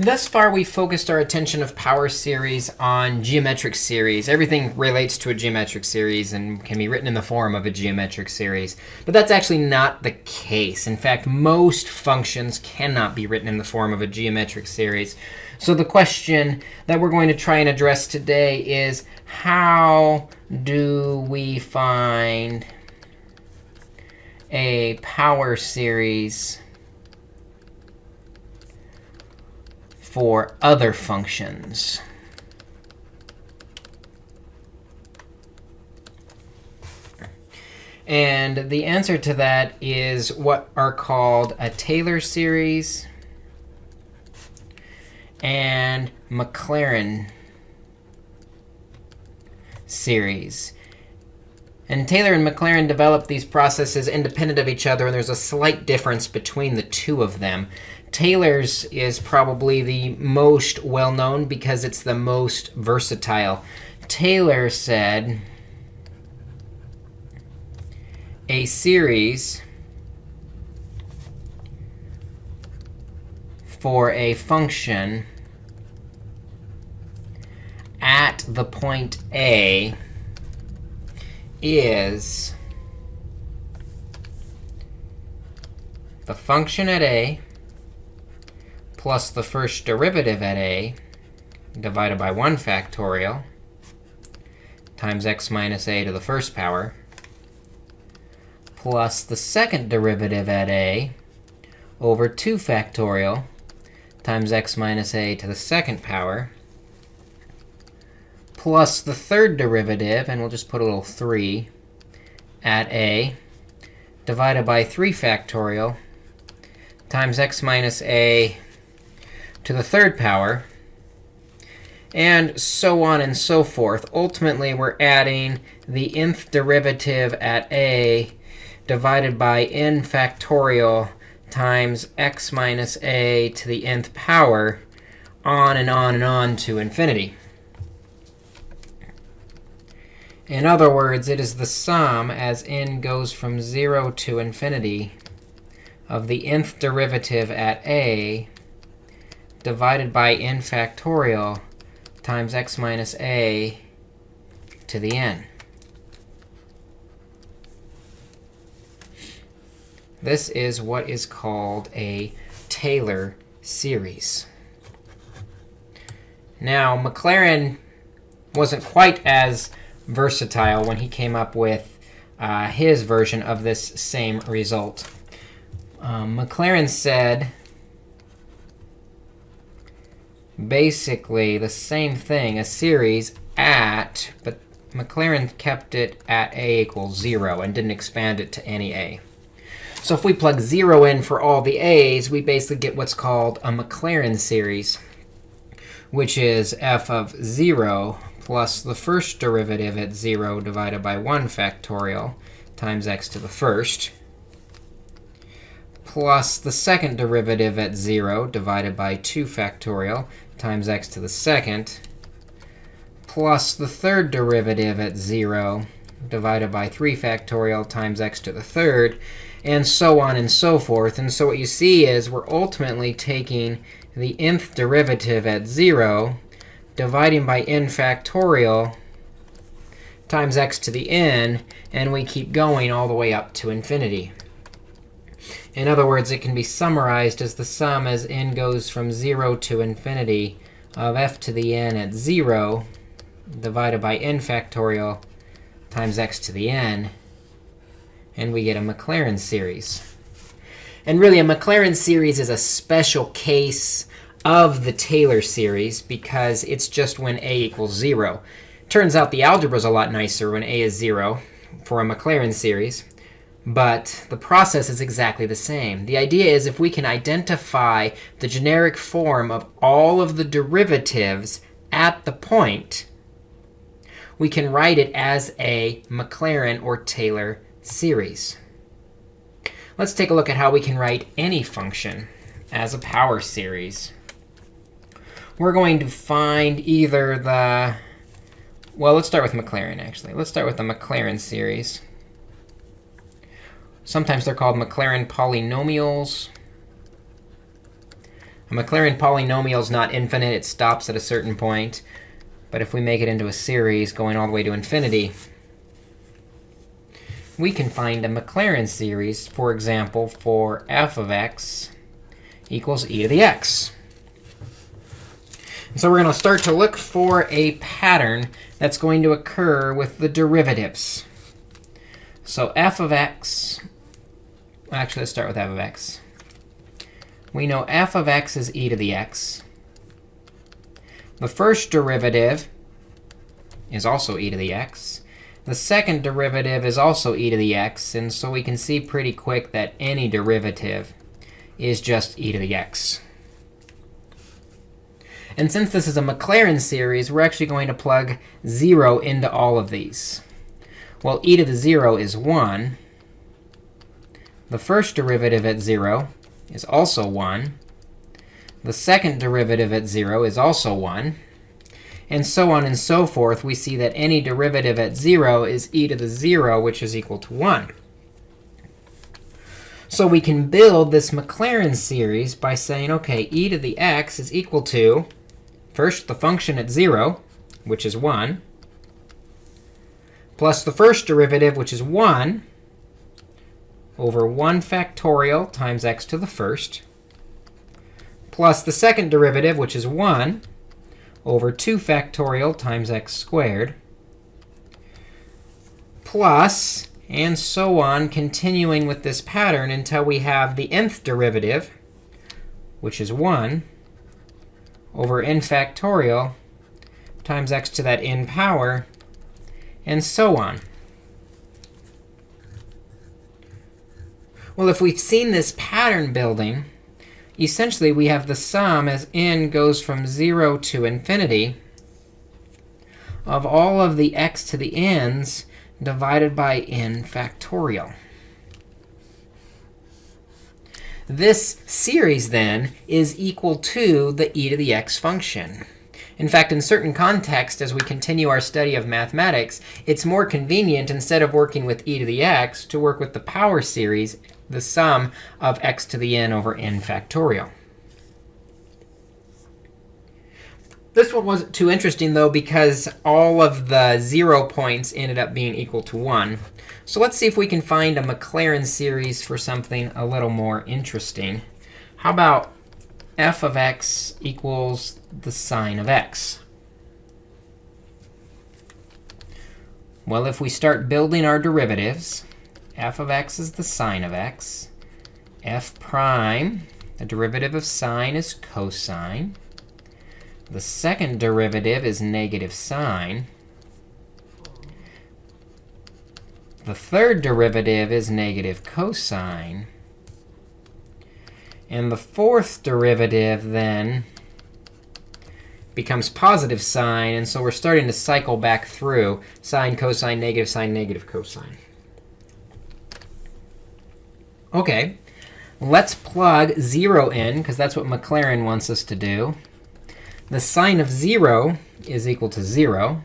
Thus far, we've focused our attention of power series on geometric series. Everything relates to a geometric series and can be written in the form of a geometric series. But that's actually not the case. In fact, most functions cannot be written in the form of a geometric series. So the question that we're going to try and address today is, how do we find a power series for other functions. And the answer to that is what are called a Taylor series and Maclaurin series. And Taylor and Maclaurin developed these processes independent of each other, and there's a slight difference between the two of them. Taylor's is probably the most well-known because it's the most versatile. Taylor said a series for a function at the point A is the function at A plus the first derivative at a divided by 1 factorial times x minus a to the first power plus the second derivative at a over 2 factorial times x minus a to the second power plus the third derivative, and we'll just put a little 3 at a divided by 3 factorial times x minus a to the third power, and so on and so forth. Ultimately, we're adding the nth derivative at a divided by n factorial times x minus a to the nth power, on and on and on to infinity. In other words, it is the sum as n goes from 0 to infinity of the nth derivative at a divided by n factorial times x minus a to the n. This is what is called a Taylor series. Now, Maclaurin wasn't quite as versatile when he came up with uh, his version of this same result. Um, Maclaurin said basically the same thing, a series at, but Maclaurin kept it at a equals 0 and didn't expand it to any a. So if we plug 0 in for all the a's, we basically get what's called a Maclaurin series, which is f of 0 plus the first derivative at 0 divided by 1 factorial times x to the first plus the second derivative at 0 divided by 2 factorial times x to the second plus the third derivative at 0 divided by 3 factorial times x to the third, and so on and so forth. And so what you see is we're ultimately taking the nth derivative at 0, dividing by n factorial times x to the n, and we keep going all the way up to infinity. In other words, it can be summarized as the sum as n goes from 0 to infinity of f to the n at 0 divided by n factorial times x to the n. And we get a Maclaurin series. And really, a Maclaurin series is a special case of the Taylor series because it's just when a equals 0. Turns out the algebra is a lot nicer when a is 0 for a Maclaurin series. But the process is exactly the same. The idea is if we can identify the generic form of all of the derivatives at the point, we can write it as a Maclaurin or Taylor series. Let's take a look at how we can write any function as a power series. We're going to find either the, well, let's start with Maclaurin, actually. Let's start with the Maclaurin series. Sometimes they're called Maclaurin polynomials. A Maclaurin polynomial is not infinite. It stops at a certain point. But if we make it into a series going all the way to infinity, we can find a Maclaurin series, for example, for f of x equals e to the x. So we're going to start to look for a pattern that's going to occur with the derivatives. So f of x, actually, let's start with f of x. We know f of x is e to the x. The first derivative is also e to the x. The second derivative is also e to the x. And so we can see pretty quick that any derivative is just e to the x. And since this is a Maclaurin series, we're actually going to plug 0 into all of these. Well, e to the 0 is 1. The first derivative at 0 is also 1. The second derivative at 0 is also 1. And so on and so forth, we see that any derivative at 0 is e to the 0, which is equal to 1. So we can build this Maclaurin series by saying, OK, e to the x is equal to, first, the function at 0, which is 1, plus the first derivative, which is 1, over 1 factorial times x to the first, plus the second derivative, which is 1, over 2 factorial times x squared, plus, and so on, continuing with this pattern until we have the nth derivative, which is 1, over n factorial times x to that n power, and so on. Well, if we've seen this pattern building, essentially we have the sum as n goes from 0 to infinity of all of the x to the n's divided by n factorial. This series, then, is equal to the e to the x function. In fact, in certain contexts, as we continue our study of mathematics, it's more convenient, instead of working with e to the x, to work with the power series the sum of x to the n over n factorial. This one wasn't too interesting, though, because all of the 0 points ended up being equal to 1. So let's see if we can find a Maclaurin series for something a little more interesting. How about f of x equals the sine of x? Well, if we start building our derivatives, f of x is the sine of x. f prime, the derivative of sine is cosine. The second derivative is negative sine. The third derivative is negative cosine. And the fourth derivative then becomes positive sine. And so we're starting to cycle back through sine, cosine, negative sine, negative cosine. OK, let's plug 0 in, because that's what Maclaurin wants us to do. The sine of 0 is equal to 0.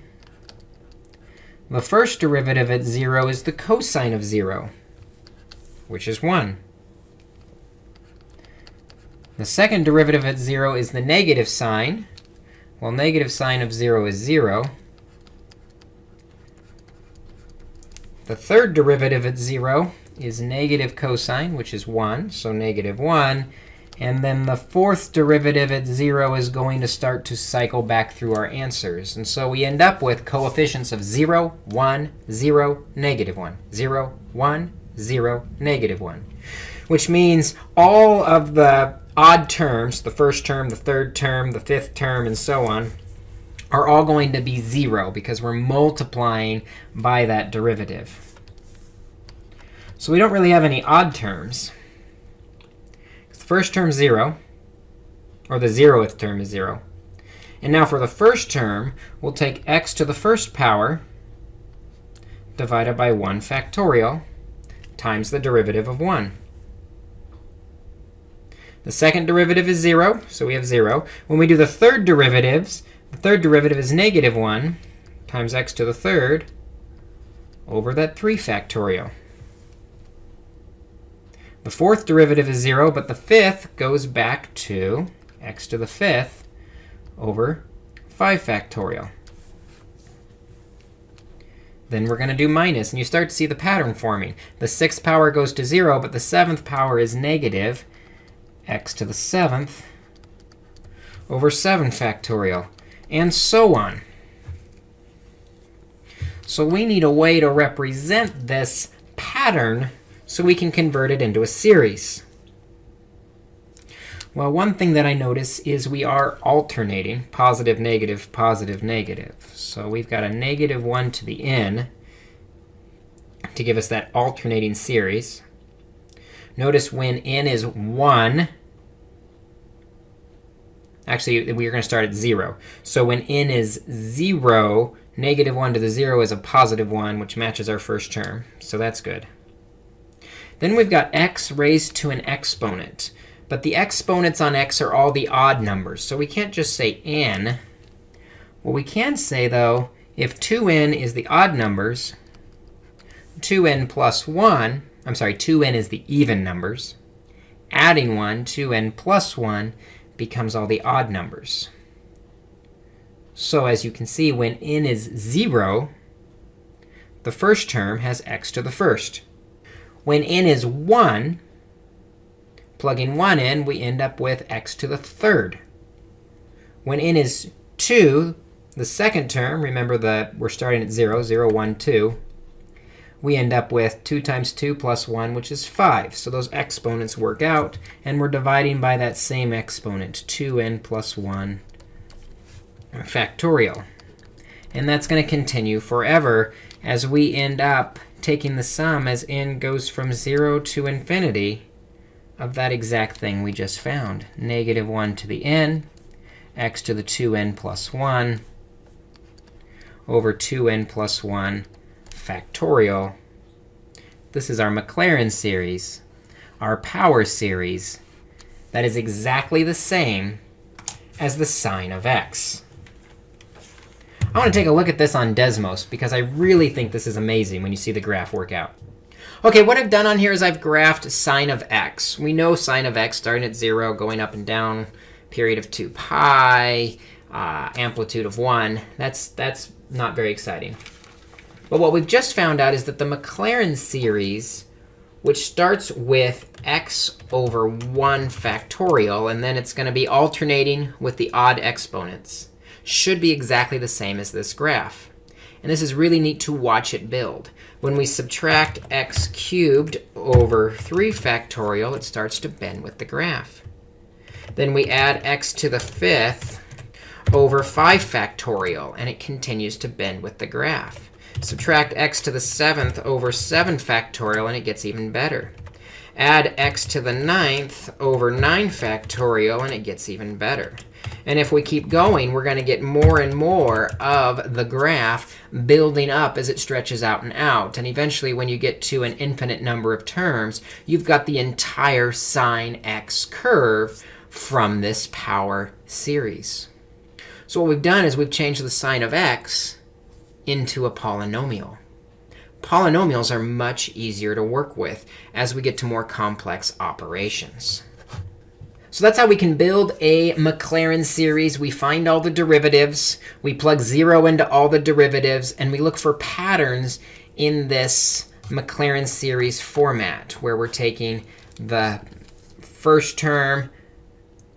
The first derivative at 0 is the cosine of 0, which is 1. The second derivative at 0 is the negative sine. Well, negative sine of 0 is 0. The third derivative at 0 is negative cosine, which is 1, so negative 1. And then the fourth derivative at 0 is going to start to cycle back through our answers. And so we end up with coefficients of 0, 1, 0, negative 1, 0, 1, 0, negative 1, which means all of the odd terms, the first term, the third term, the fifth term, and so on, are all going to be 0 because we're multiplying by that derivative. So we don't really have any odd terms. The first term is 0, or the 0th term is 0. And now for the first term, we'll take x to the first power divided by 1 factorial times the derivative of 1. The second derivative is 0, so we have 0. When we do the third derivatives, the third derivative is negative 1 times x to the third over that 3 factorial. The fourth derivative is 0, but the fifth goes back to x to the fifth over 5 factorial. Then we're going to do minus, and you start to see the pattern forming. The sixth power goes to 0, but the seventh power is negative x to the seventh over 7 factorial, and so on. So we need a way to represent this pattern so we can convert it into a series. Well, one thing that I notice is we are alternating positive, negative, positive, negative. So we've got a negative 1 to the n to give us that alternating series. Notice when n is 1, actually, we're going to start at 0. So when n is 0, negative 1 to the 0 is a positive 1, which matches our first term. So that's good. Then we've got x raised to an exponent. But the exponents on x are all the odd numbers. So we can't just say n. What we can say, though, if 2n is the odd numbers, 2n plus 1, I'm sorry, 2n is the even numbers. Adding 1, 2n plus 1, becomes all the odd numbers. So as you can see, when n is 0, the first term has x to the first. When n is 1, Plugging 1 in, we end up with x to the third. When n is 2, the second term, remember that we're starting at 0, 0, 1, 2, we end up with 2 times 2 plus 1, which is 5. So those exponents work out, and we're dividing by that same exponent, 2n plus 1 factorial. And that's going to continue forever as we end up taking the sum as n goes from 0 to infinity of that exact thing we just found. Negative 1 to the n, x to the 2n plus 1 over 2n plus 1 factorial. This is our Maclaurin series, our power series that is exactly the same as the sine of x. I want to take a look at this on Desmos, because I really think this is amazing when you see the graph work out. OK, what I've done on here is I've graphed sine of x. We know sine of x starting at 0, going up and down, period of 2 pi, uh, amplitude of 1. That's, that's not very exciting. But what we've just found out is that the Maclaurin series, which starts with x over 1 factorial, and then it's going to be alternating with the odd exponents, should be exactly the same as this graph. And this is really neat to watch it build. When we subtract x cubed over 3 factorial, it starts to bend with the graph. Then we add x to the fifth over 5 factorial, and it continues to bend with the graph. Subtract x to the seventh over 7 factorial, and it gets even better. Add x to the ninth over 9 factorial, and it gets even better. And if we keep going, we're going to get more and more of the graph building up as it stretches out and out. And eventually, when you get to an infinite number of terms, you've got the entire sine x curve from this power series. So what we've done is we've changed the sine of x into a polynomial. Polynomials are much easier to work with as we get to more complex operations. So that's how we can build a Maclaurin series. We find all the derivatives. We plug 0 into all the derivatives. And we look for patterns in this Maclaurin series format, where we're taking the first term,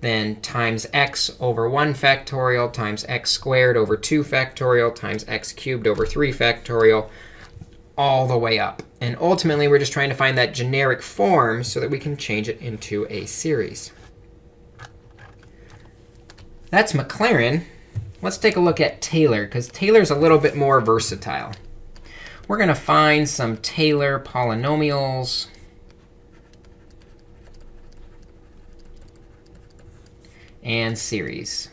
then times x over 1 factorial times x squared over 2 factorial times x cubed over 3 factorial, all the way up. And ultimately, we're just trying to find that generic form so that we can change it into a series. That's Maclaurin. Let's take a look at Taylor, because Taylor's a little bit more versatile. We're going to find some Taylor polynomials. and series.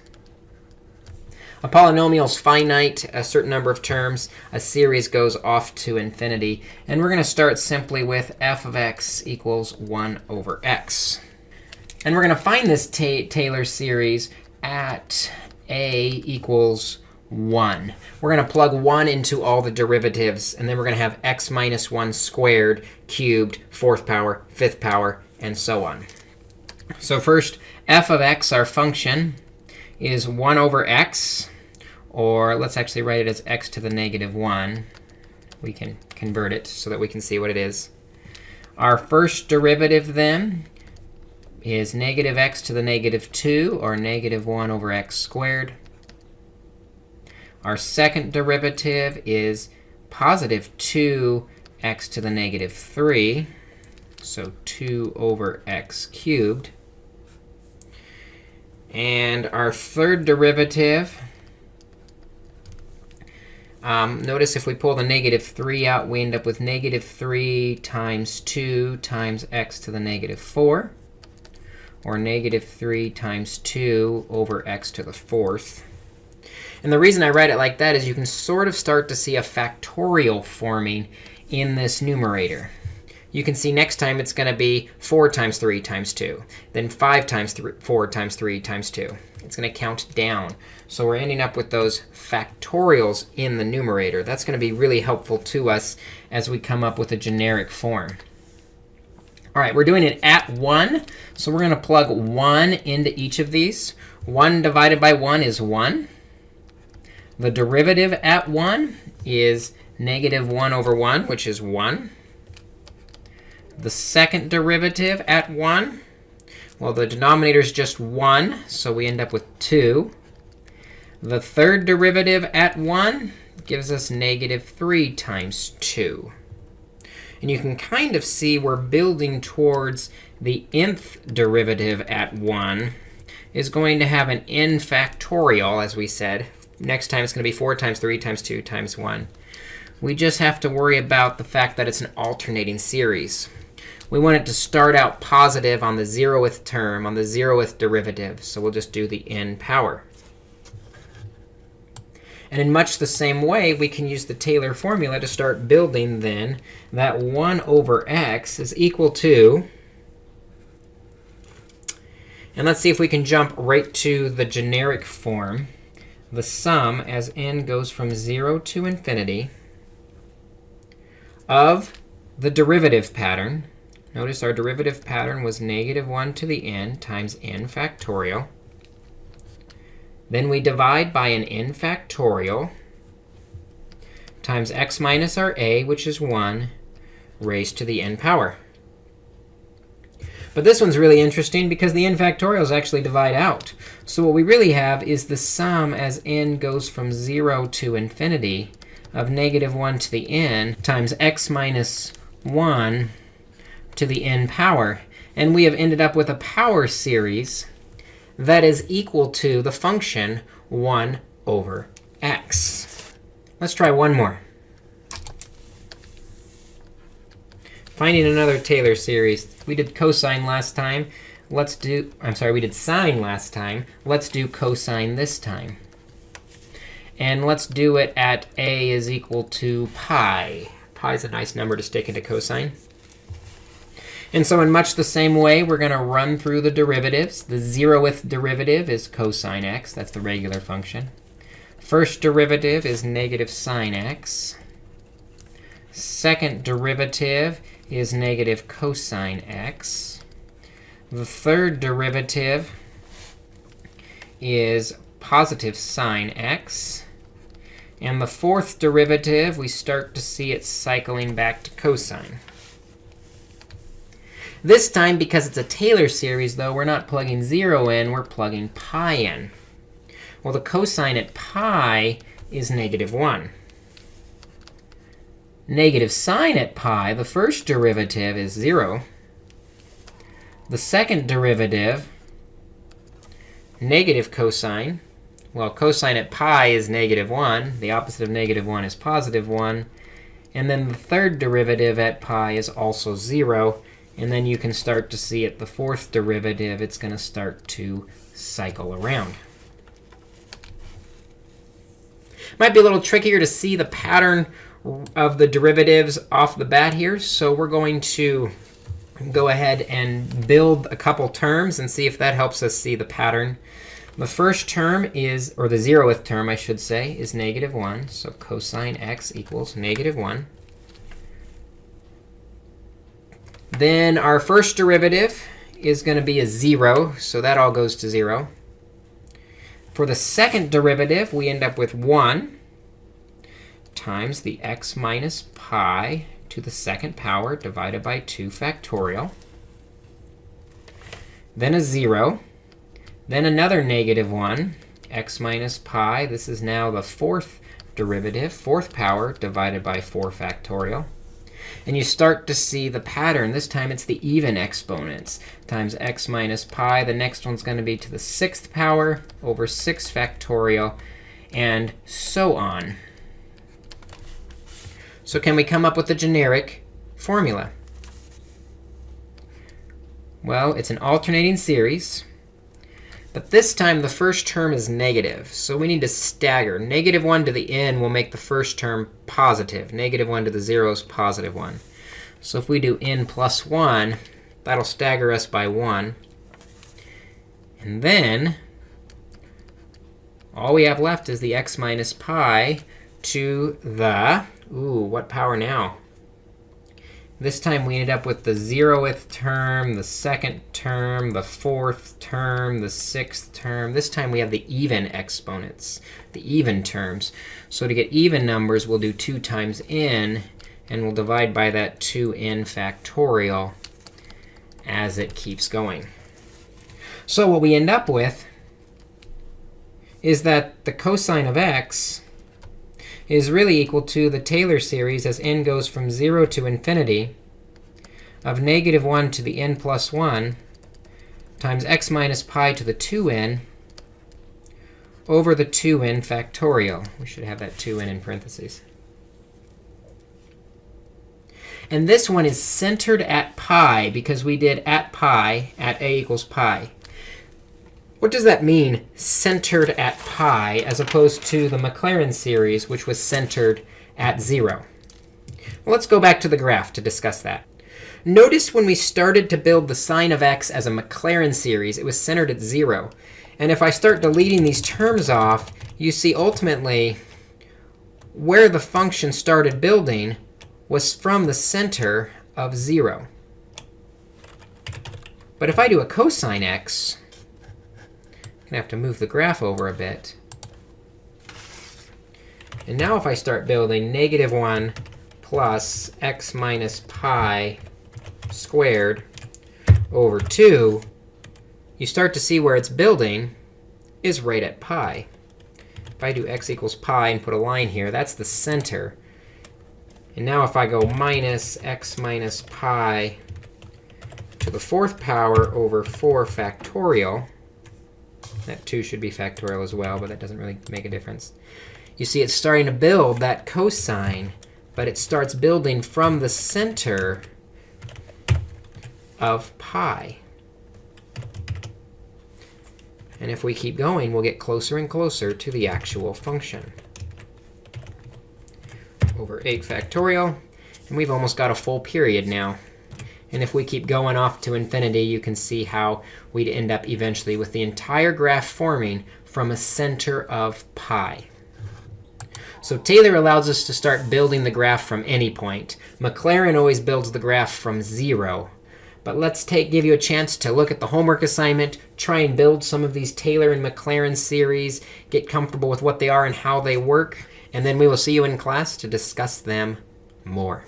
A polynomial is finite, a certain number of terms. A series goes off to infinity. And we're going to start simply with f of x equals 1 over x. And we're going to find this ta Taylor series at a equals 1. We're going to plug 1 into all the derivatives. And then we're going to have x minus 1 squared, cubed, fourth power, fifth power, and so on. So first, f of x, our function, is 1 over x. Or let's actually write it as x to the negative 1. We can convert it so that we can see what it is. Our first derivative, then, is negative x to the negative 2, or negative 1 over x squared. Our second derivative is positive 2x to the negative 3, so 2 over x cubed. And our third derivative um, notice if we pull the negative 3 out, we end up with negative 3 times 2 times x to the negative 4, or negative 3 times 2 over x to the fourth. And the reason I write it like that is you can sort of start to see a factorial forming in this numerator. You can see next time it's going to be 4 times 3 times 2, then 5 times 3, 4 times 3 times 2. It's going to count down. So we're ending up with those factorials in the numerator. That's going to be really helpful to us as we come up with a generic form. All right, we're doing it at 1. So we're going to plug 1 into each of these. 1 divided by 1 is 1. The derivative at 1 is negative 1 over 1, which is 1. The second derivative at 1 well, the denominator is just 1, so we end up with 2. The third derivative at 1 gives us negative 3 times 2. And you can kind of see we're building towards the nth derivative at 1 is going to have an n factorial, as we said. Next time, it's going to be 4 times 3 times 2 times 1. We just have to worry about the fact that it's an alternating series we want it to start out positive on the zeroth term, on the zeroth derivative. So we'll just do the n power. And in much the same way, we can use the Taylor formula to start building then that 1 over x is equal to and let's see if we can jump right to the generic form. The sum, as n goes from 0 to infinity, of the derivative pattern Notice our derivative pattern was negative 1 to the n times n factorial. Then we divide by an n factorial times x minus our a, which is 1, raised to the n power. But this one's really interesting because the n factorials actually divide out. So what we really have is the sum as n goes from 0 to infinity of negative 1 to the n times x minus 1 to the n power. And we have ended up with a power series that is equal to the function 1 over x. Let's try one more. Finding another Taylor series. We did cosine last time. Let's do, I'm sorry, we did sine last time. Let's do cosine this time. And let's do it at a is equal to pi. Pi is a nice number to stick into cosine. And so in much the same way, we're going to run through the derivatives. The zeroth derivative is cosine x. That's the regular function. First derivative is negative sine x. Second derivative is negative cosine x. The third derivative is positive sine x. And the fourth derivative, we start to see it cycling back to cosine. This time, because it's a Taylor series, though, we're not plugging 0 in. We're plugging pi in. Well, the cosine at pi is negative 1. Negative sine at pi, the first derivative is 0. The second derivative, negative cosine. Well, cosine at pi is negative 1. The opposite of negative 1 is positive 1. And then the third derivative at pi is also 0. And then you can start to see at the fourth derivative, it's going to start to cycle around. Might be a little trickier to see the pattern of the derivatives off the bat here. So we're going to go ahead and build a couple terms and see if that helps us see the pattern. The first term is, or the zeroth term, I should say, is negative 1. So cosine x equals negative 1. Then our first derivative is going to be a 0, so that all goes to 0. For the second derivative, we end up with 1 times the x minus pi to the second power divided by 2 factorial. Then a 0. Then another negative 1, x minus pi. This is now the fourth derivative, fourth power divided by 4 factorial. And you start to see the pattern. This time, it's the even exponents times x minus pi. The next one's going to be to the sixth power over 6 factorial, and so on. So can we come up with a generic formula? Well, it's an alternating series. But this time, the first term is negative. So we need to stagger. Negative 1 to the n will make the first term positive. Negative 1 to the 0 is positive 1. So if we do n plus 1, that'll stagger us by 1. And then all we have left is the x minus pi to the, ooh, what power now? This time we ended up with the 0th term, the second term, the fourth term, the sixth term. This time we have the even exponents, the even terms. So to get even numbers, we'll do 2 times n, and we'll divide by that 2n factorial as it keeps going. So what we end up with is that the cosine of x is really equal to the Taylor series as n goes from 0 to infinity of negative 1 to the n plus 1 times x minus pi to the 2n over the 2n factorial. We should have that 2n in parentheses. And this one is centered at pi because we did at pi at a equals pi. What does that mean, centered at pi, as opposed to the Maclaurin series, which was centered at 0? Well, let's go back to the graph to discuss that. Notice when we started to build the sine of x as a Maclaurin series, it was centered at 0. And if I start deleting these terms off, you see ultimately where the function started building was from the center of 0. But if I do a cosine x, to have to move the graph over a bit. And now if I start building negative 1 plus x minus pi squared over 2, you start to see where it's building is right at pi. If I do x equals pi and put a line here, that's the center. And now if I go minus x minus pi to the fourth power over 4 factorial, that 2 should be factorial as well, but that doesn't really make a difference. You see it's starting to build that cosine, but it starts building from the center of pi. And if we keep going, we'll get closer and closer to the actual function. Over 8 factorial. And we've almost got a full period now. And if we keep going off to infinity, you can see how we'd end up eventually with the entire graph forming from a center of pi. So Taylor allows us to start building the graph from any point. Maclaurin always builds the graph from 0. But let's take, give you a chance to look at the homework assignment, try and build some of these Taylor and Maclaurin series, get comfortable with what they are and how they work. And then we will see you in class to discuss them more.